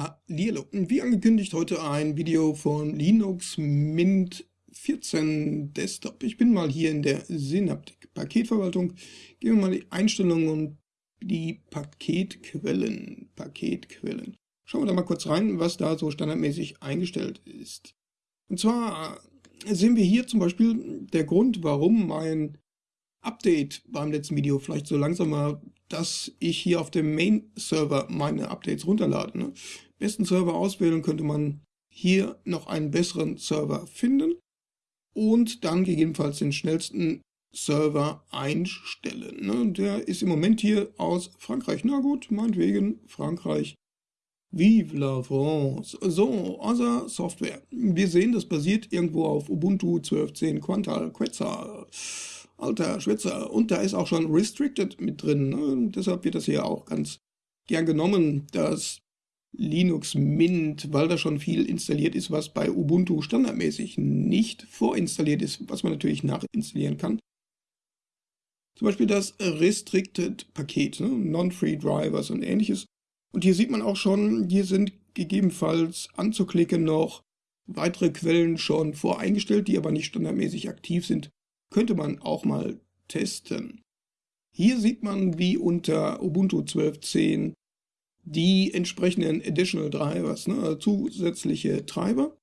Hallihallo. Wie angekündigt, heute ein Video von Linux Mint 14 Desktop. Ich bin mal hier in der Synaptic Paketverwaltung. Gehen wir mal die Einstellungen und die Paketquellen. Paketquellen. Schauen wir da mal kurz rein, was da so standardmäßig eingestellt ist. Und zwar sehen wir hier zum Beispiel der Grund, warum mein Update beim letzten Video vielleicht so langsam war, dass ich hier auf dem Main-Server meine Updates runterlade. Ne? Besten Server auswählen könnte man hier noch einen besseren Server finden und dann gegebenenfalls den schnellsten Server einstellen. Ne? Der ist im Moment hier aus Frankreich. Na gut, meinetwegen Frankreich. Vive la France. So, außer Software. Wir sehen, das basiert irgendwo auf Ubuntu 12.10 Quantal Quetzal. Alter Schwitzer. Und da ist auch schon Restricted mit drin. Ne? Deshalb wird das hier auch ganz gern genommen, das Linux Mint, weil da schon viel installiert ist, was bei Ubuntu standardmäßig nicht vorinstalliert ist, was man natürlich nachinstallieren kann. Zum Beispiel das Restricted Paket, ne? Non-Free Drivers und ähnliches. Und hier sieht man auch schon, hier sind gegebenenfalls anzuklicken noch weitere Quellen schon voreingestellt, die aber nicht standardmäßig aktiv sind könnte man auch mal testen. Hier sieht man, wie unter Ubuntu 12.10 die entsprechenden Additional Drivers, ne, also zusätzliche Treiber.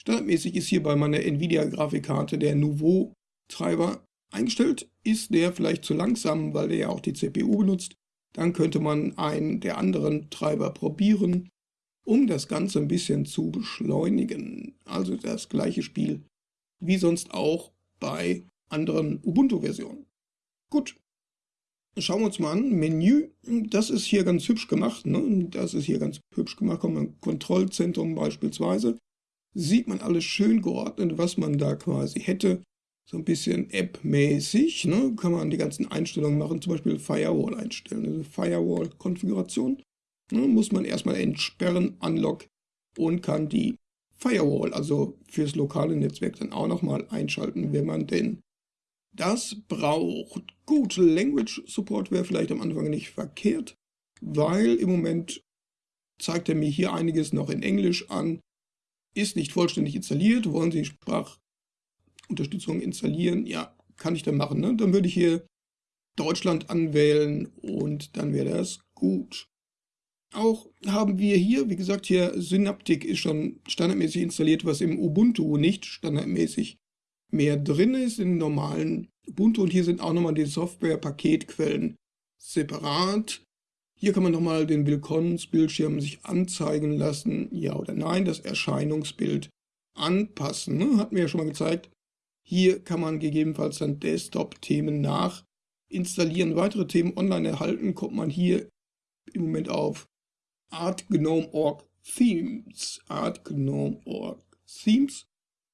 Standardmäßig ist hier bei meiner Nvidia-Grafikkarte der Nouveau-Treiber eingestellt. Ist der vielleicht zu langsam, weil der ja auch die CPU benutzt, dann könnte man einen der anderen Treiber probieren, um das Ganze ein bisschen zu beschleunigen. Also das gleiche Spiel wie sonst auch bei anderen Ubuntu-Versionen. Gut, schauen wir uns mal an. Menü, das ist hier ganz hübsch gemacht. Ne? Das ist hier ganz hübsch gemacht. Kommt ein Kontrollzentrum beispielsweise. Sieht man alles schön geordnet, was man da quasi hätte. So ein bisschen App-mäßig. Ne? Kann man die ganzen Einstellungen machen, zum Beispiel Firewall einstellen. Also Firewall-Konfiguration. Ne? Muss man erstmal entsperren, Unlock und kann die Firewall, also fürs lokale Netzwerk, dann auch nochmal einschalten, wenn man denn das braucht. Gut, Language Support wäre vielleicht am Anfang nicht verkehrt, weil im Moment zeigt er mir hier einiges noch in Englisch an. Ist nicht vollständig installiert. Wollen Sie Sprachunterstützung installieren? Ja, kann ich dann machen. Ne? Dann würde ich hier Deutschland anwählen und dann wäre das gut. Auch haben wir hier, wie gesagt, hier Synaptic ist schon standardmäßig installiert, was im Ubuntu nicht standardmäßig mehr drin ist in normalen Ubuntu. Und hier sind auch nochmal die Software-Paketquellen separat. Hier kann man nochmal den Willkommensbildschirm sich anzeigen lassen, ja oder nein, das Erscheinungsbild anpassen. Ne? Hatten wir ja schon mal gezeigt. Hier kann man gegebenenfalls dann Desktop-Themen nach installieren. Weitere Themen online erhalten, kommt man hier im Moment auf ArtGnome.org Themes. ArtGnome.org Themes.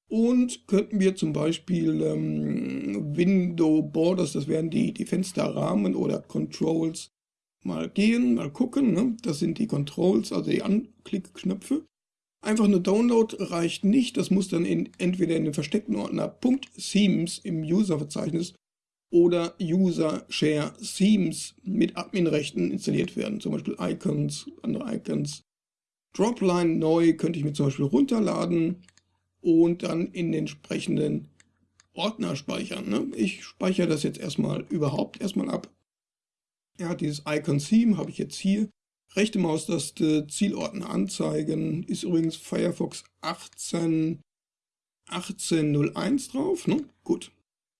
Und könnten wir zum Beispiel ähm, Window Borders, das wären die, die Fensterrahmen oder Controls, mal gehen, mal gucken. Ne? Das sind die Controls, also die Anklickknöpfe. Einfach nur Download reicht nicht. Das muss dann in, entweder in den versteckten Ordner .themes im User-Verzeichnis oder User Share Themes mit Adminrechten installiert werden. Zum Beispiel Icons, andere Icons. Dropline neu könnte ich mir zum Beispiel runterladen und dann in den entsprechenden Ordner speichern. Ne? Ich speichere das jetzt erstmal überhaupt erstmal ab. Ja, dieses Icon Theme habe ich jetzt hier. Rechte Maustaste Zielordner anzeigen. Ist übrigens Firefox 18 1801 drauf. Ne? Gut.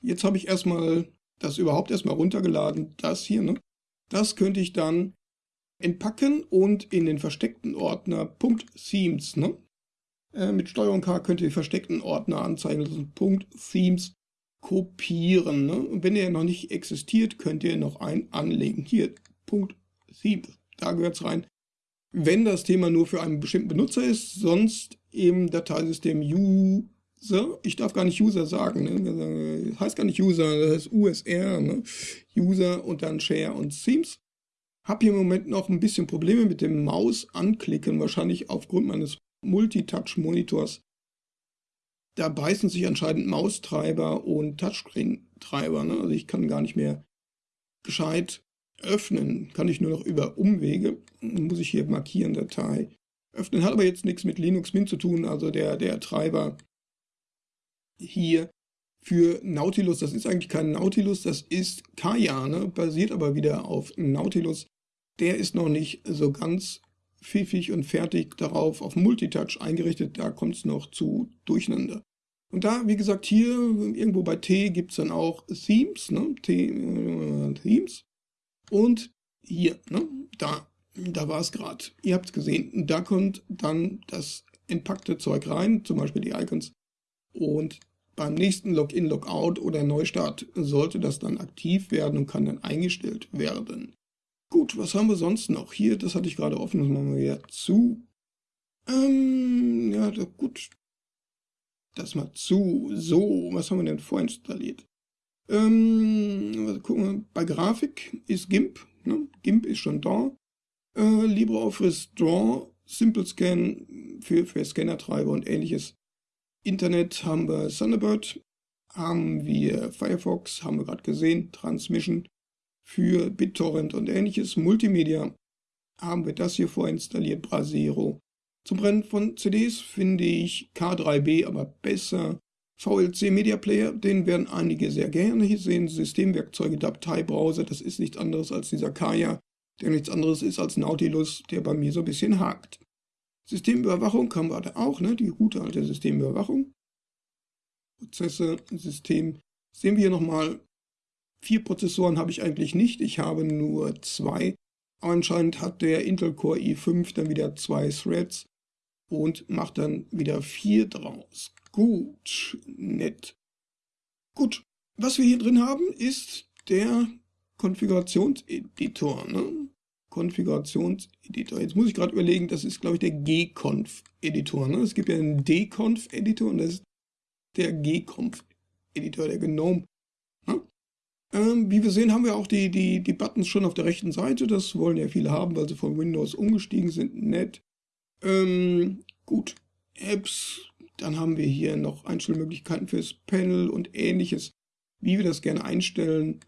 Jetzt habe ich erstmal das überhaupt erstmal runtergeladen. Das hier. Ne? Das könnte ich dann entpacken und in den versteckten Ordner .themes ne? Äh, mit Steuerung K könnt ihr versteckten Ordner anzeigen lassen. Punkt Themes kopieren. Ne? Und wenn der noch nicht existiert, könnt ihr noch einen anlegen. Hier, Punkt Themes. Da gehört es rein. Wenn das Thema nur für einen bestimmten Benutzer ist, sonst im Dateisystem User. Ich darf gar nicht User sagen. Ne? Das heißt gar nicht User, das ist USR. Ne? User und dann Share und Themes. Hab hier im Moment noch ein bisschen Probleme mit dem Maus anklicken, wahrscheinlich aufgrund meines Multitouch-Monitors. Da beißen sich anscheinend Maustreiber und Touchscreen-Treiber. Ne? Also ich kann gar nicht mehr gescheit öffnen. Kann ich nur noch über Umwege. Muss ich hier markieren, Datei öffnen. Hat aber jetzt nichts mit Linux Mint zu tun, also der, der Treiber hier für Nautilus, das ist eigentlich kein Nautilus, das ist Kaya, ne? basiert aber wieder auf Nautilus. Der ist noch nicht so ganz pfiffig und fertig darauf auf Multitouch eingerichtet, da kommt es noch zu Durcheinander. Und da, wie gesagt, hier irgendwo bei T gibt es dann auch Themes, ne? T, äh, Themes. Und hier, ne? da, da war es gerade. Ihr habt es gesehen, da kommt dann das entpackte Zeug rein, zum Beispiel die Icons. Und beim nächsten Login, Logout oder Neustart sollte das dann aktiv werden und kann dann eingestellt werden. Gut, was haben wir sonst noch? Hier, das hatte ich gerade offen, das machen wir wieder zu. Ähm, ja, gut. Das mal zu. So, was haben wir denn vorinstalliert? Ähm, gucken wir. Bei Grafik ist GIMP. Ne? GIMP ist schon da. Äh, LibreOffice Draw, Simple Scan für, für Scannertreiber und ähnliches. Internet haben wir Thunderbird, haben wir Firefox, haben wir gerade gesehen, Transmission für BitTorrent und ähnliches. Multimedia haben wir das hier vorinstalliert, Brasero. Zum Brennen von CDs finde ich K3B aber besser. VLC Media Player, den werden einige sehr gerne hier sehen. Systemwerkzeuge, Dateibrowser, das ist nichts anderes als dieser Kaya, der nichts anderes ist als Nautilus, der bei mir so ein bisschen hakt. Systemüberwachung haben wir da auch, ne? die gute alte Systemüberwachung. Prozesse, System. Sehen wir hier nochmal Vier Prozessoren habe ich eigentlich nicht, ich habe nur zwei. Anscheinend hat der Intel Core i5 dann wieder zwei Threads und macht dann wieder vier draus. Gut, nett. Gut, was wir hier drin haben, ist der Konfigurationseditor. Ne? Konfigurationseditor. Jetzt muss ich gerade überlegen, das ist, glaube ich, der Gconf-Editor. Ne? Es gibt ja einen Dconf-Editor und das ist der Gconf-Editor, der GNOME ähm, wie wir sehen, haben wir auch die, die, die Buttons schon auf der rechten Seite. Das wollen ja viele haben, weil sie von Windows umgestiegen sind. Nett. Ähm, gut. Apps. Dann haben wir hier noch Einstellmöglichkeiten fürs Panel und ähnliches, wie wir das gerne einstellen.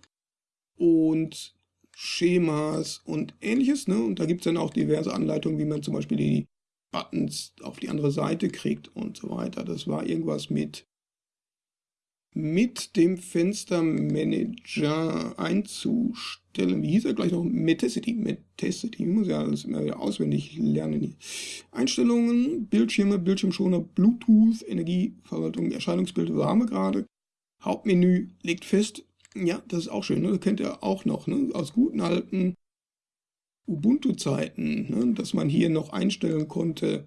Und Schemas und ähnliches. Ne? Und da gibt es dann auch diverse Anleitungen, wie man zum Beispiel die Buttons auf die andere Seite kriegt und so weiter. Das war irgendwas mit mit dem Fenstermanager einzustellen. Wie hieß er gleich noch? Metacity. Metacity. Ich muss ja alles immer wieder auswendig lernen hier. Einstellungen, Bildschirme, Bildschirmschoner, Bluetooth, Energieverwaltung, Erscheinungsbild warme gerade. Hauptmenü legt fest. Ja, das ist auch schön. Ne? Das kennt ihr auch noch. Ne? Aus guten alten Ubuntu-Zeiten, ne? dass man hier noch einstellen konnte,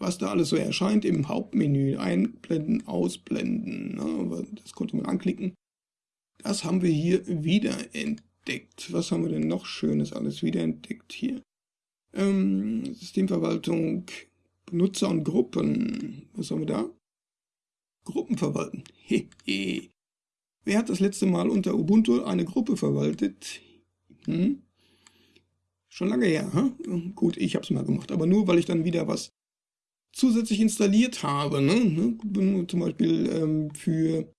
was da alles so erscheint im Hauptmenü. Einblenden, ausblenden. Ne? Das konnte man anklicken. Das haben wir hier wieder entdeckt. Was haben wir denn noch Schönes alles wieder entdeckt hier? Ähm, Systemverwaltung, Benutzer und Gruppen. Was haben wir da? Gruppen verwalten. Hehe. Wer hat das letzte Mal unter Ubuntu eine Gruppe verwaltet? Hm? Schon lange her, hm? Gut, ich habe es mal gemacht, aber nur, weil ich dann wieder was zusätzlich installiert habe. Ne? ne zum Beispiel ähm, für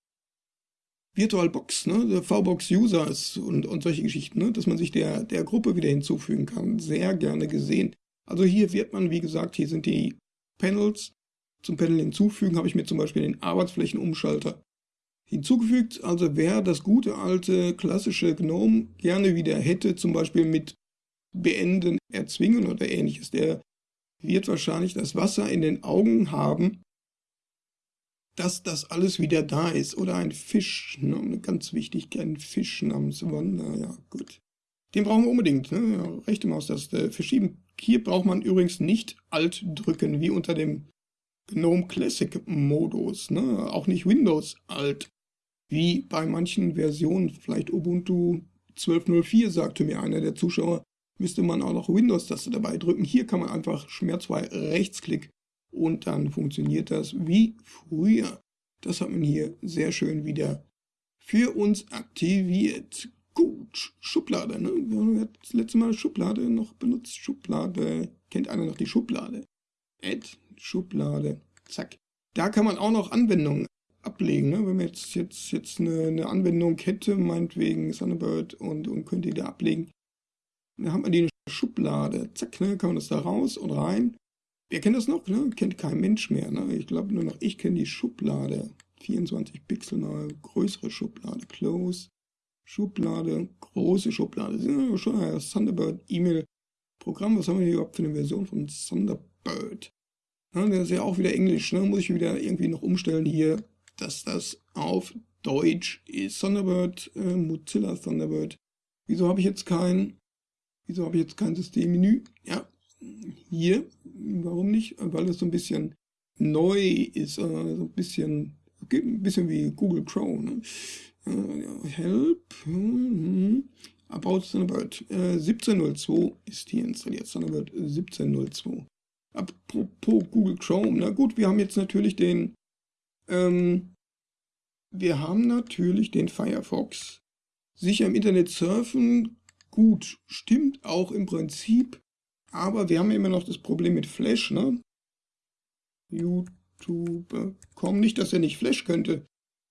VirtualBox, ne? VBox Users und, und solche Geschichten, ne? dass man sich der, der Gruppe wieder hinzufügen kann. Sehr gerne gesehen. Also hier wird man, wie gesagt, hier sind die Panels. Zum Panel hinzufügen habe ich mir zum Beispiel den Arbeitsflächenumschalter hinzugefügt. Also wer das gute alte klassische GNOME gerne wieder hätte, zum Beispiel mit Beenden, Erzwingen oder ähnliches, der wird wahrscheinlich das Wasser in den Augen haben, dass das alles wieder da ist. Oder ein Fisch, ne? ganz wichtig, ein Fisch namens Wanda, ja gut. Den brauchen wir unbedingt, ne? Ja, rechte Maustaste verschieben. Hier braucht man übrigens nicht Alt drücken, wie unter dem GNOME Classic Modus, ne? Auch nicht Windows Alt, wie bei manchen Versionen, vielleicht Ubuntu 12.04, sagte mir einer der Zuschauer, müsste man auch noch Windows-Taste dabei drücken. Hier kann man einfach schmerzfrei Rechtsklick und dann funktioniert das wie früher. Das hat man hier sehr schön wieder für uns aktiviert. Gut, Schublade, ne? Wir haben das letzte Mal Schublade noch benutzt. Schublade. Kennt einer noch die Schublade? Add, Schublade. Zack. Da kann man auch noch Anwendungen ablegen. Ne? Wenn man jetzt, jetzt, jetzt eine, eine Anwendung hätte, meinetwegen Thunderbird und, und könnte die da ablegen, dann hat man die Schublade. Zack, ne, kann man das da raus und rein. Wer kennt das noch? Ne? Kennt kein Mensch mehr. Ne? Ich glaube nur noch, ich kenne die Schublade. 24 Pixel mal größere Schublade. Close. Schublade, große Schublade. Das ist schon ein Thunderbird E-Mail-Programm. Was haben wir hier überhaupt für eine Version von Thunderbird? Ja, das ist ja auch wieder Englisch. Ne? Muss ich wieder irgendwie noch umstellen hier, dass das auf Deutsch ist. Thunderbird, äh, Mozilla Thunderbird. Wieso habe ich jetzt kein, wieso habe ich jetzt kein Systemmenü? Ja, hier. Warum nicht? Weil es so ein bisschen neu ist, äh, so ein bisschen, ein bisschen wie Google Chrome. Ne? Äh, help. Hm, About Thunderbird. Äh, 1702 ist hier installiert. Thunderbird 1702. Apropos Google Chrome. Na gut, wir haben jetzt natürlich den, ähm, wir haben natürlich den Firefox. Sicher im Internet surfen, gut, stimmt auch im Prinzip, aber wir haben immer noch das Problem mit Flash, ne? YouTube.com, nicht, dass er nicht Flash könnte,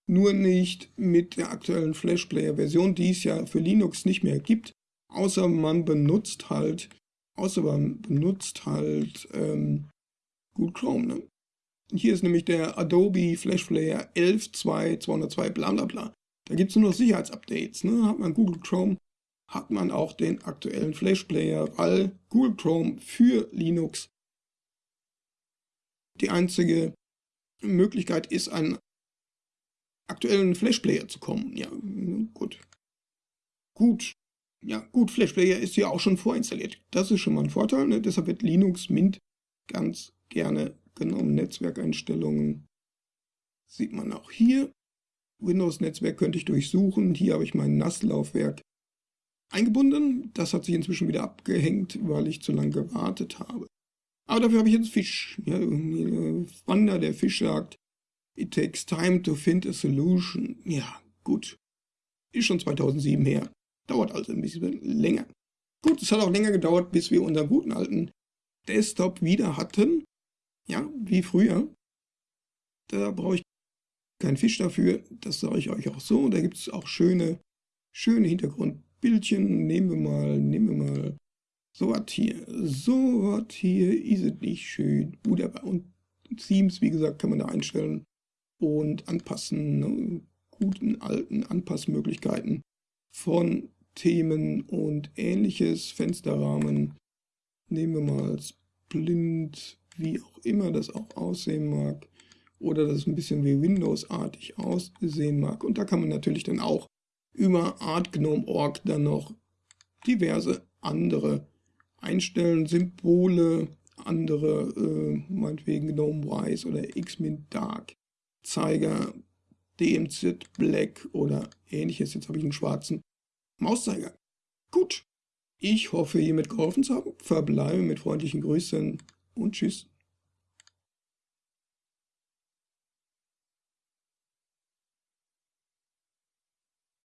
nur nicht mit der aktuellen Flash Player Version, die es ja für Linux nicht mehr gibt, außer man benutzt halt, außer man benutzt halt ähm, Google Chrome. Ne? Hier ist nämlich der Adobe Flash Player 11.2.202 bla bla bla. Da gibt es nur noch Sicherheitsupdates. Ne? Hat man Google Chrome, hat man auch den aktuellen Flash Player, weil Google Chrome für Linux die einzige Möglichkeit ist, einen aktuellen Flash-Player zu kommen. Ja, gut. Gut. Ja, gut, Flash-Player ist ja auch schon vorinstalliert. Das ist schon mal ein Vorteil. Ne? Deshalb wird Linux Mint ganz gerne genommen. Netzwerkeinstellungen sieht man auch hier. Windows-Netzwerk könnte ich durchsuchen. Hier habe ich mein NAS-Laufwerk eingebunden. Das hat sich inzwischen wieder abgehängt, weil ich zu lange gewartet habe. Aber dafür habe ich jetzt Fisch. Ja, Wander, der Fisch sagt, It takes time to find a solution. Ja, gut. Ist schon 2007 her. Dauert also ein bisschen länger. Gut, es hat auch länger gedauert, bis wir unseren guten alten Desktop wieder hatten. Ja, wie früher. Da brauche ich keinen Fisch dafür. Das sage ich euch auch so. Da gibt es auch schöne, schöne Hintergrundbildchen. Nehmen wir mal, nehmen wir mal so was hier. So was hier ist es nicht schön. Wunderbar. Und Themes, wie gesagt, kann man da einstellen und anpassen, ne? guten alten Anpassmöglichkeiten von Themen und ähnliches, Fensterrahmen, nehmen wir mal blind, wie auch immer das auch aussehen mag, oder das ein bisschen wie Windows-artig aussehen mag. Und da kann man natürlich dann auch über artgnome.org dann noch diverse andere einstellen, Symbole, andere, äh, meinetwegen GNOME Wise oder Xmint Dark Zeiger, DMZ Black oder ähnliches. Jetzt habe ich einen schwarzen Mauszeiger. Gut. Ich hoffe, hiermit geholfen zu haben. Verbleibe mit freundlichen Grüßen und tschüss.